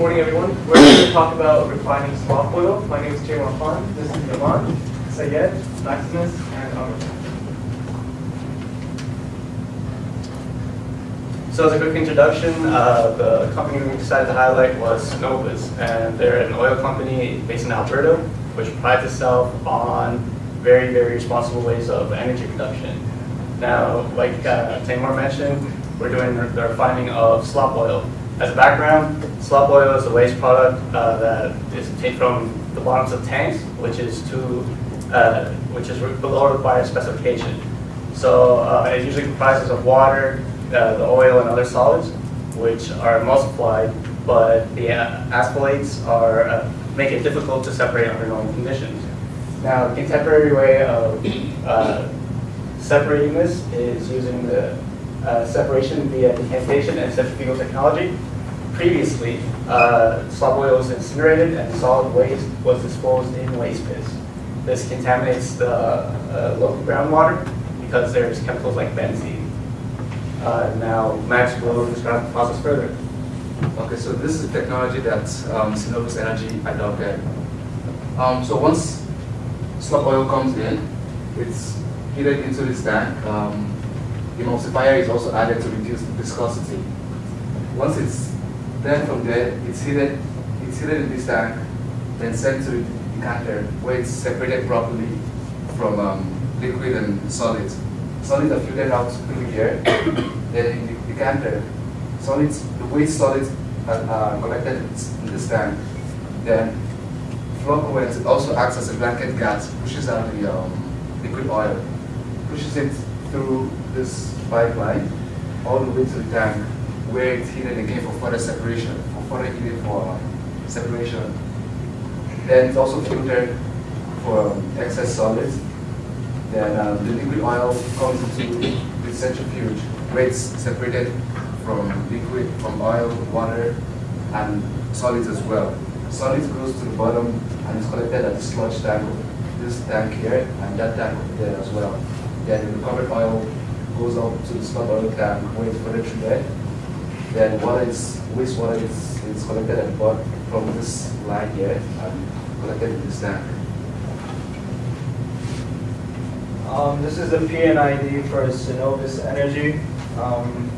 morning, everyone. We're here to talk about refining slop oil. My name is Jaywan Khan. This is Yaman, Sayed, Maximus, and Amr. So as a quick introduction, uh, the company we decided to highlight was Cenovus, and they're an oil company based in Alberta, which prides itself on very, very responsible ways of energy production. Now, like uh, Tamar mentioned, we're doing the refining of slop oil. As a background, slop oil is a waste product uh, that is obtained from the bottoms of tanks, which is to uh, which is below required specification. So uh, it usually comprises of water, uh, the oil, and other solids, which are emulsified, but the uh, aspalates are uh, make it difficult to separate under normal conditions. Now, the contemporary way of separating this is using the uh, separation via decantation and centrifugal technology. Previously, uh, slop oil was incinerated and solid waste was disposed in waste pits. This contaminates the uh, local groundwater because there's chemicals like benzene. Uh, now, Max will describe the process further. Okay, so this is technology that um, Cenovus Energy adopted. Um, so once slop oil comes in, it's heated into this tank. Um, emulsifier is also added to reduce the viscosity. Once it's then from there, it's heated, it's heated in this tank, then sent to the decanter where it's separated properly from um, liquid and solids. Solids are filtered out through here. then in the decanter, solids, the waste solids are, are collected in this tank. Then flocculent also acts as a blanket gas, pushes out the um, liquid oil, pushes it through this pipeline all the way to the tank where it's heated again for further separation, for further heating for um, separation. Then it's also filtered for excess solids. Then um, the liquid oil comes into the centrifuge where it's separated from liquid, from oil, water, and solids as well. Solids goes to the bottom and is collected at the sludge tank, this tank here, and that tank there as well. Then the recovered oil goes up to the slop oil tank where it's further treated. Then water is, wastewater is, is collected at bottom from this line here and collected in this tank. Um, this is the P&ID for Cenovus Energy. Um,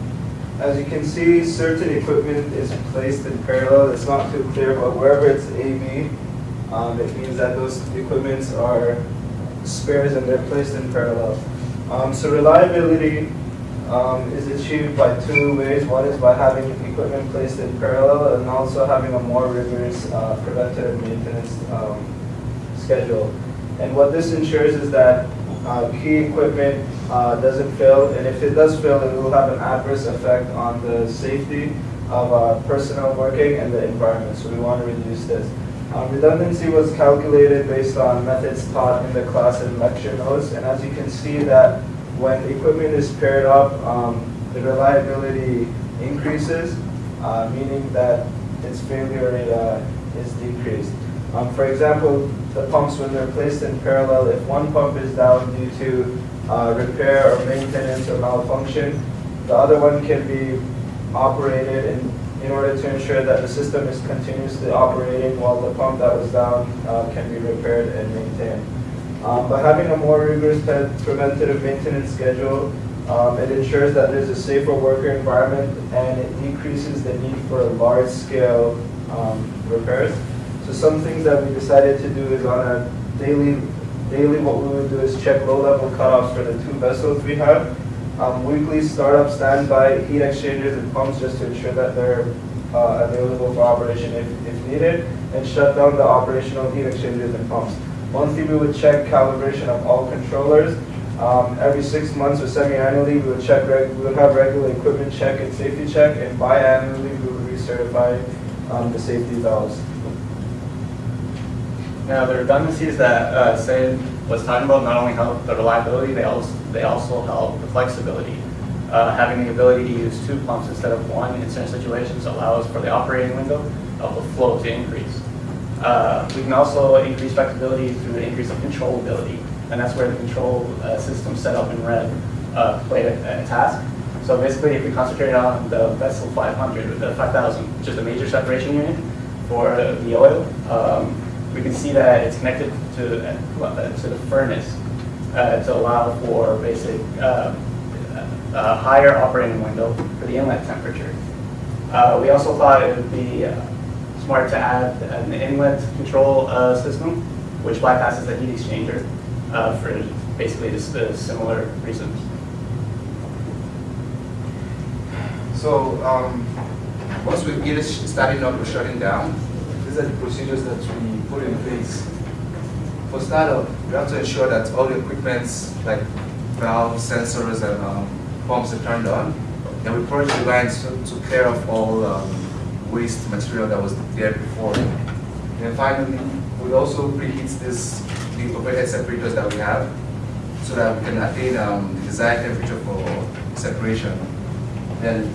as you can see, certain equipment is placed in parallel. It's not too clear, but wherever it's AB, um, it means that those equipments are spares and they're placed in parallel. Um, so reliability um, is achieved by two ways. One is by having equipment placed in parallel and also having a more rigorous uh, preventative maintenance um, schedule. And what this ensures is that uh, key equipment uh, doesn't fail, and if it does fail, it will have an adverse effect on the safety of uh, personnel working and the environment. So we want to reduce this. Um, redundancy was calculated based on methods taught in the class and lecture notes, and as you can see that when equipment is paired up, um, the reliability increases, uh, meaning that its failure rate uh, is decreased. Um, for example, the pumps, when they're placed in parallel, if one pump is down due to uh, repair or maintenance or malfunction, the other one can be operated in in order to ensure that the system is continuously operating while the pump that was down uh, can be repaired and maintained. Um, having a more rigorous preventative maintenance schedule, um, it ensures that there's a safer worker environment and it decreases the need for large-scale um, repairs. So some things that we decided to do is on a daily, daily what we would do is check low-level cutoffs for the two vessels we have um, weekly startup standby heat exchangers and pumps just to ensure that they're uh, available for operation if, if needed, and shut down the operational heat exchangers and pumps. Monthly, we would check calibration of all controllers. Um, every six months or semi-annually, we would check. we would have regular equipment check and safety check, and biannually, we would recertify um, the safety valves. Now, the redundancies that uh, Sid was talking about not only help the reliability, they also they also help the flexibility. Uh, having the ability to use two pumps instead of one in certain situations allows for the operating window of the flow to increase. Uh, we can also increase flexibility through the increase of controllability, and that's where the control uh, system set up in red uh, played a, a, task. So basically, if we concentrate on the vessel 500, the 5000, which is the major separation unit for the oil, um, we can see that it's connected to, uh, to the furnace uh, to allow for basic uh, a higher operating window for the inlet temperature. Uh, we also thought it would be uh, smart to add an inlet control uh, system, which bypasses the heat exchanger uh, for basically just uh, similar reasons. So um, once we get it starting up or shutting down, these are the procedures that we put in place. For startup, we have to ensure that all the equipments like valves, sensors, and um, pumps are turned on. And we purge the lines to, to clear off all um, waste material that was there before. And finally, we also preheat this the overhead separators that we have so that we can attain um, the desired temperature for separation. Then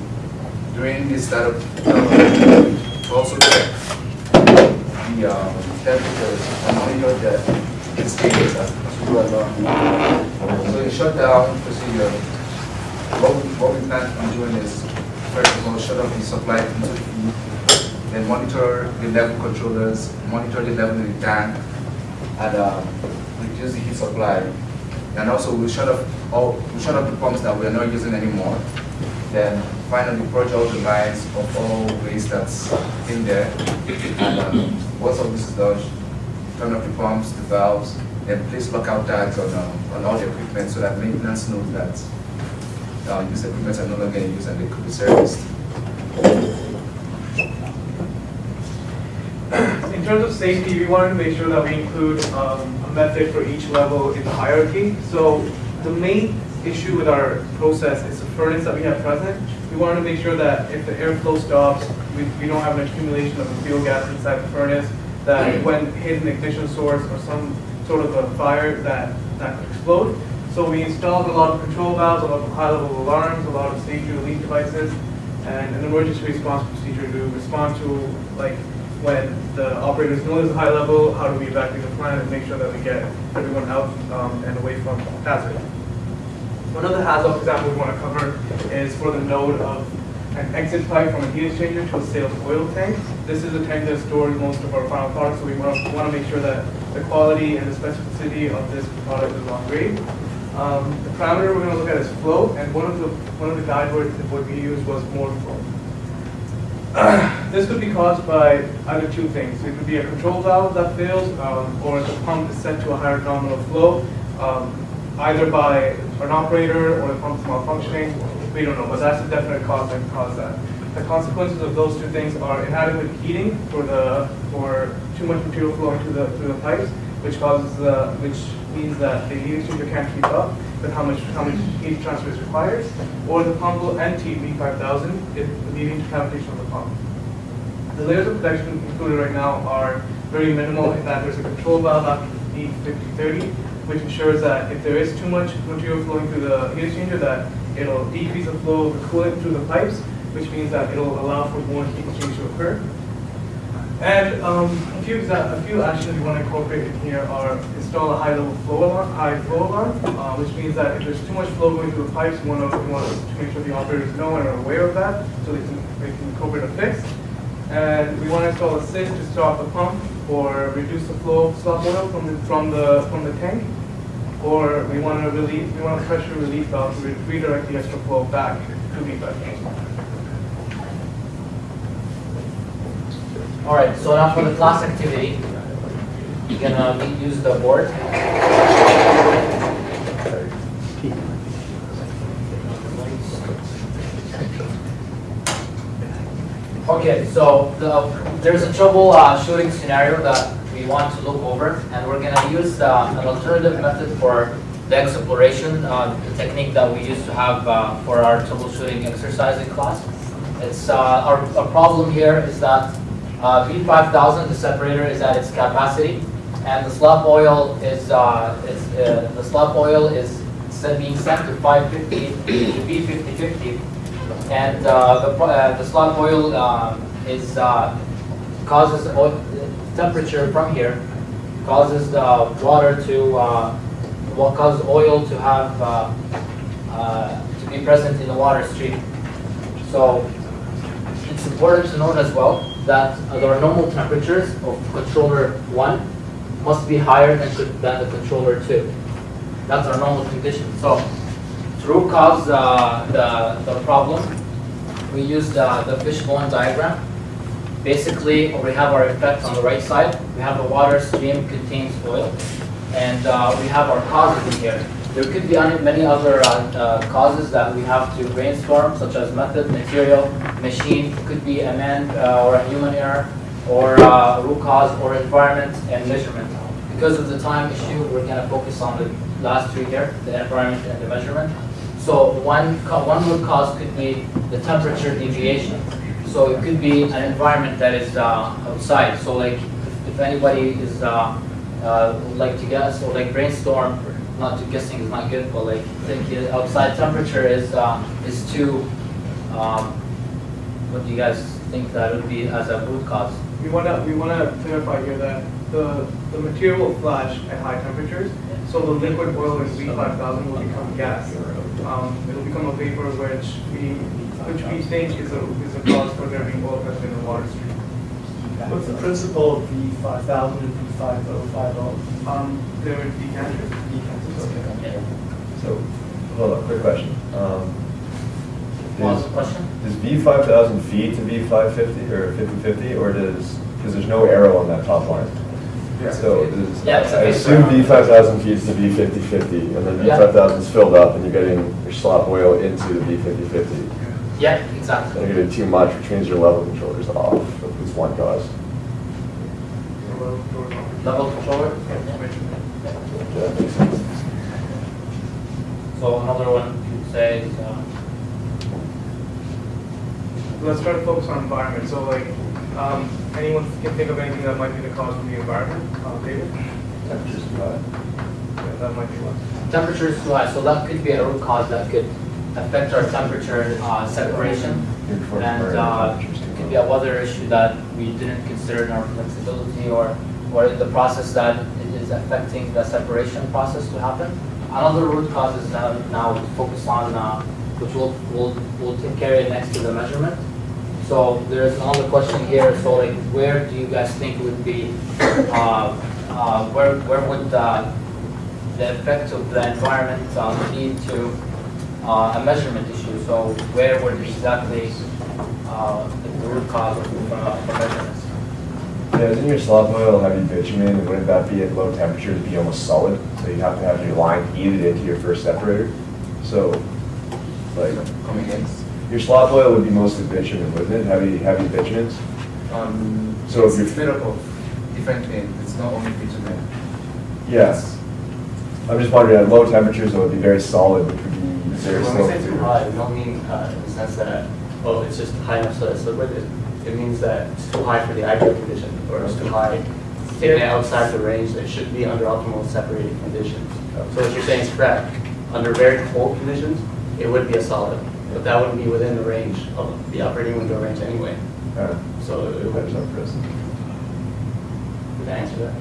during this startup, we also check the um, temperatures and monitor the stages as we go along. So in shutdown procedure, what we, what we plan on doing is, first of all, shut off the supply into the then monitor the level controllers, monitor the level in the tank, and um, reduce the heat supply. And also we'll shut off all, we'll shut off the pumps that we're not using anymore. Then finally purge all the lines of all waste that's in there. And um, once all this is done, turn off the pumps, the valves, and place lockout tags on, um, on all the equipment so that maintenance knows that uh, these equipment are no longer in use and they could be serviced. Terms of safety, we wanted to make sure that we include um, a method for each level in the hierarchy. So the main issue with our process is the furnace that we have present. We wanted to make sure that if the airflow stops, we, we don't have an accumulation of the fuel gas inside the furnace, that when hit an ignition source or some sort of a fire, that, that could explode. So we installed a lot of control valves, a lot of high-level alarms, a lot of safety relief devices, and an emergency response procedure to respond to, like, when the operators know there's a high level, how do we evacuate the plant and make sure that we get everyone out um, and away from hazard. One of the hazard examples we want to cover is for the node of an exit pipe from a heat exchanger to a sales oil tank. This is a tank that stores most of our final products, so we want to, want to make sure that the quality and the specificity of this product is on grade. Um, the parameter we're going to look at is flow, and one of the one of the guide words that we used was more flow. This could be caused by either two things. It could be a control valve that fails, um, or the pump is set to a higher nominal flow, um, either by an operator or the pump is malfunctioning. We don't know, but that's a definite cause that can cause that. The consequences of those two things are inadequate heating for the for too much material flowing through the through the pipes, which causes the which means that the heat exchanger can't keep up with how much how much heat transfer is required, or the pump will empty V5000 if leading to cavitation of the pump. The layers of protection included right now are very minimal in that there's a control valve after E5030, which ensures that if there is too much material flowing through the heat exchanger, that it'll decrease the flow of the coolant through the pipes, which means that it'll allow for more heat exchange to occur. And um, a few a few actions we want to incorporate in here are install a high level flow alarm, high flow alarm, uh, which means that if there's too much flow going through the pipes, we want to, we want to make sure the operators know and are aware of that, so they can they can incorporate a fix. And we want to install a SIS to stop the pump or reduce the flow of slop oil from the from the from the tank. Or we want to release we want a pressure relief valve to redirect the extra flow back to the vessel. All right, so now for the class activity, you're gonna use the board. Okay, so the, there's a trouble uh, shooting scenario that we want to look over, and we're gonna use uh, an alternative method for the exploration, uh, the technique that we used to have uh, for our troubleshooting exercise in class. It's, uh, our, our problem here is that uh, V5000, the separator is at its capacity, and the slop oil is, uh, is uh, the slop oil is being sent to 550 to V5050, and uh, the, uh, the slop oil um, is causes oil, temperature from here causes the water to what causes oil to have to be present in the water stream. So it's important to note as well that the normal temperatures of controller one must be higher than, than the controller two. That's our normal condition. So to root cause uh, the, the problem, we used uh, the fishbone diagram. Basically, we have our effect on the right side. We have a water stream contains oil, and uh, we have our causes in here. There could be many other uh, uh, causes that we have to brainstorm, such as method, material, machine, could be a man uh, or a human error, or uh, root cause, or environment and measurement. Because of the time issue, we're gonna focus on the last two here, the environment and the measurement. So one, one root cause could be the temperature deviation. So it could be an environment that is uh, outside. So like, if- anybody is, uh, uh, like to guess or like brainstorm, not to guessing is not good, but like think outside temperature is, uh, is too, um, what do you guys think that would be as a root cause? We want to, we want to clarify here that the, the material will flash at high temperatures, so the liquid oil in V5000 will become gas. Um, It'll become a vapor which we, which we think is a, is a cause for there being oil present in the water stream. What's the principle of V five thousand and V five oh five oh? Um, There would be decanters. Okay. So, hold on, quick question. Um, What was Is, the question? does V five thousand feed to V five fifty or fifty fifty, or does, because there's no arrow on that top line? Yeah. So does, Yeah, it's a I big assume arrow. V five thousand feeds to V fifty fifty, and then V Yeah. five thousand is filled up, and you're getting your slop oil into the V fifty fifty. Yeah, exactly. And exactly. you're getting too much, which means your level controllers off, at least one cause. Level controller? Yeah, that makes sense. So another one you could say, is, uh, Let's try to focus on environment, so like, um, anyone can think of anything that might be the cause of the environment, uh, David? Temperature's too high. Yeah, that might be one. temperature is too high, so that could be a root cause that could affect our temperature uh, separation. Your And uh, it could be a weather issue that we didn't consider in our flexibility or, or in the process that is affecting the separation process to happen. Another root cause is now, now to focus on, uh, which we'll, we'll, we'll of next to the measurement. So there's another question here, so like, where do you guys think would be, uh, uh, where, where would uh, the effect of the environment uh, lead to uh, a measurement issue? So where would exactly uh, the root cause of the measurements? Yeah, isn't your slop oil heavy bitumen, wouldn't that be at low temperatures be almost solid? So you have to have your line heated into your first separator. So, like, Coming in. your slop oil would be mostly bitumen, wouldn't it? Heavy, heavy bitumens? Um, So it's, if it's you're- made up of different things. It's not only bitumen. Yes. I'm just wondering, at low temperatures, it would be very solid, which would be very When slow. we say too high, we don't mean uh, in the sense that, oh, it's just high enough so that it's liquid. It- It means that it's too high for the ideal condition, or it's too high, taking outside the range that should be under optimal separated conditions. So what you're saying is correct. Under very cold conditions, it would be a solid, but that wouldn't be within the range of the operating window range anyway. Uh, So it Depends would, on prison. would answer that.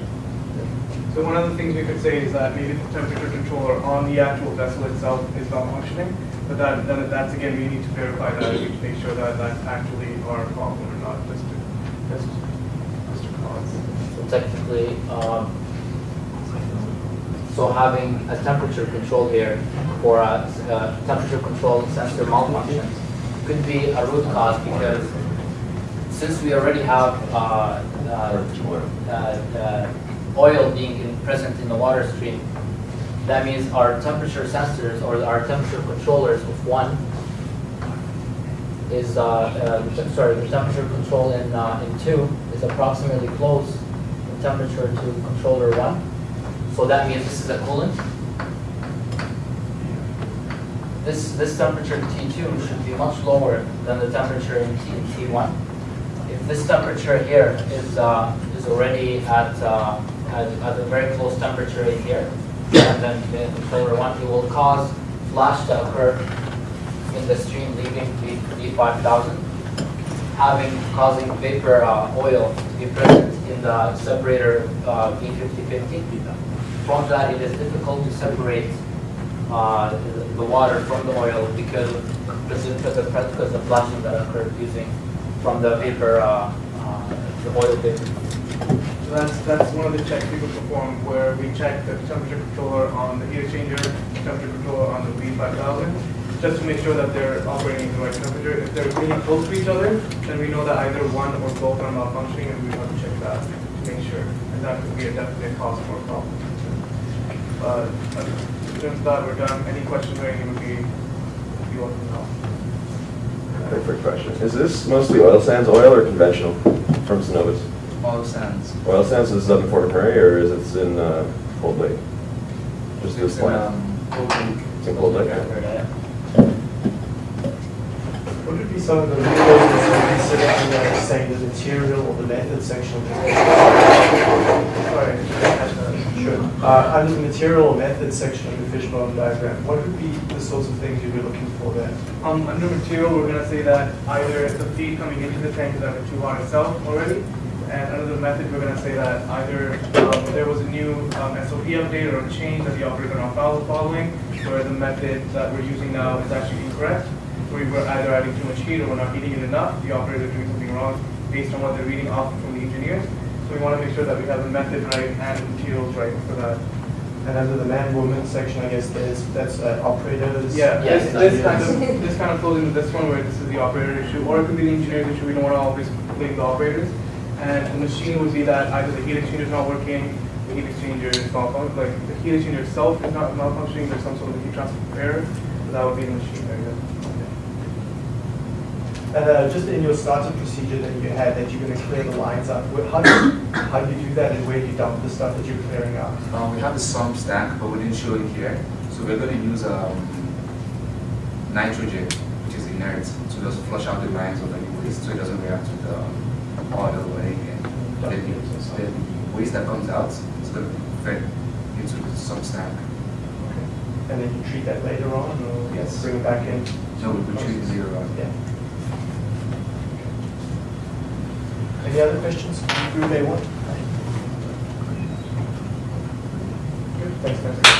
So one of the things we could say is that maybe the temperature controller on the actual vessel itself is not functioning, but that, then that's again, we need to verify that, we need to make sure that that's actually our problem or not, just to, just, just to cause. So technically, um, so having a temperature control here for a, a temperature control sensor malfunction could be a root cause because since we already have uh, uh, uh, uh, oil being in- present in the water stream, that means our temperature sensors or our temperature controllers of one is, uh, uh, sorry, the temperature control in, uh, in two is approximately close in temperature to controller one. So that means this is a coolant. This, this temperature T2 should be much lower than the temperature in T, T1. If this temperature here is, uh, is already at, uh, at, at a very close temperature in here, and then the controller one, it will cause flash to occur in the stream leaving V, V5000, having, causing vapor, uh, oil to be present in the separator, uh, V5050. From that, it is difficult to separate uh, the water from the oil because of the, because of because of flushing that occurred using from the vapor, uh, uh, the oil vapor. So that's, that's one of the checks we perform where we check the temperature controller on the heat exchanger, temperature controller on the V5000, just to make sure that they're operating at the right temperature. If they're really close to each other, then we know that either one or both are malfunctioning and we have to check that to make sure. And that could be a definite cause for a problem. But uh, in terms of that, we're done. Any questions or anything would be, would be welcome to help. Quick, quick question. Is this mostly oil sands oil or conventional from Cenovus? Oil sands. Oil sands is up in Fort McMurray or is it in uh, Cold Lake? Just this It's in, plant? um, Cold Lake. It's in Cold Lake? What would be some of the legal that you consider under saying the material or the method section of the Sorry, I didn't catch that. Sure. Uh, under the material method section of the fishbone diagram, what would be the sorts of things you'd be looking for there? Um, under material, we're gonna say that either the feed coming into the tank is either too hot itself already, and under the method, we're gonna say that either, um, there was a new, um, SOP update or a change that the operator follow- following, where the method that we're using now is actually incorrect. where We were either adding too much heat or we're not heating it enough, the operator is doing something wrong based on what they're reading off from the engineers. So we wanna make sure that we have the method right and materials right for that. And under the man-woman section, I guess there's, that's uh, operators. Yeah, Yes, this, this kind of, this kind of flows into this one where this is the operator issue, or it could be the engineer's issue, we don't wanna always blame the operators. And the machine would be that either the heat exchanger is not working, the heat exchanger is malfunctioning, like the heat exchanger itself is not malfunctioning, there's some sort of heat transfer error, so that would be the machine area. Uh, just in your startup procedure that you had, that you're going to clear the lines up, how do you, how do you do that and where do you dump the stuff that you're clearing out? Um, we have the sump stack, but we didn't show it here. So we're gonna use, um, nitrogen, which is inert, to just flush out the lines of any waste, so it doesn't react with the oil or anything. Then the, the waste that comes out is gonna be fed into the sump stack. And then you treat that later on or Yes. bring it back in? So we treat it zero on. Yeah. Any other questions? Group A one? Thanks, guys.